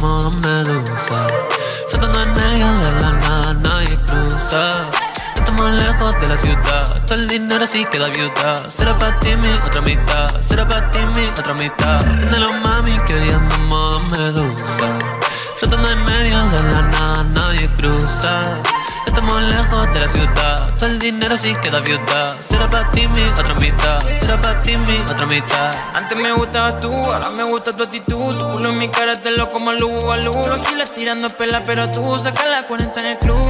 modo medusa Flotando en medio de la nada, nadie cruza. Estamos lejos de la ciudad Todo el dinero sí queda viuda. Será para ti mi otra mitad Será para ti mi otra mitad. Los mami que hoy ando modo medusa Flotando en medio de la nada, nadie cruza Estamos lejos de la ciudad. Todo el dinero sí queda viuda. Será para ti mi otra mitad. Será para ti mi otra mitad. Antes me gustabas tú, ahora me gusta tu actitud. Tu culo en mi cara te lo como a luz, a luz Los giles tirando pela pero tú sacas la cuenta en el club.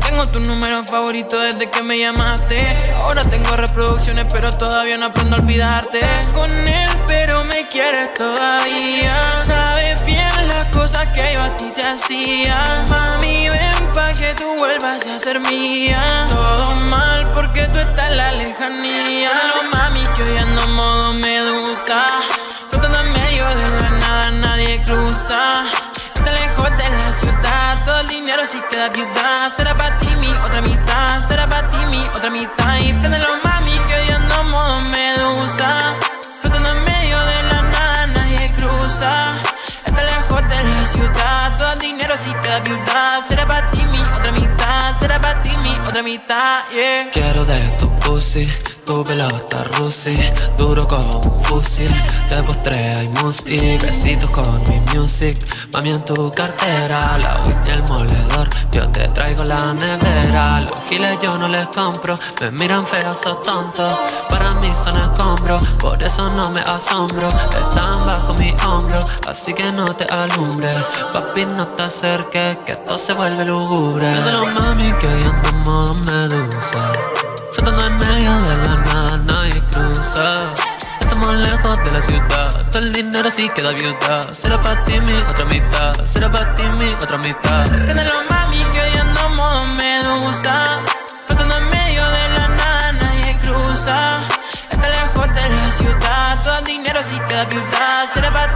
Tengo tu número favorito desde que me llamaste. Ahora tengo reproducciones pero todavía no aprendo a olvidarte. Con él pero me quieres todavía. Sabes bien las cosas que yo a ti te hacía ser mía. Todo mal porque tú estás en la lejanía. Lo mami que hoy ando modo medusa. Flotando en medio de la nada nadie cruza. Está lejos de la ciudad Todo el dinero si queda viuda. Será para ti mi otra mitad Será para ti mi otra mitad. Y los mami que hoy ando modo medusa. Flotando en medio de la nada nadie cruza. Está lejos de la ciudad Todo el dinero si queda viuda. Será para ti mi otra mitad Será para ti mi otra mitad, yeah. Quiero de tu pussy tu pelota Rusi, duro como un fusil De postre hay music, besitos con mi music. Mami en tu cartera, la y el moledor. Yo te traigo la nevera Los giles yo no les compro. Me miran feos o tontos Para mí son escombros Por eso no me asombro. Están bajo mi hombro Así que no te alumbre Papi no te acerques Que esto se vuelve lúgubre. De los mami que hoy ando modo medusa Estamos lejos de la ciudad. Todo el dinero sí queda viuda. Será para ti mi otra mitad. Será para ti mi otra mitad. Los mami que hoy ando modo medusa. Flotando en medio de la nada, nadie cruza. Está lejos de la ciudad. Todo el dinero sí queda viuda. Será para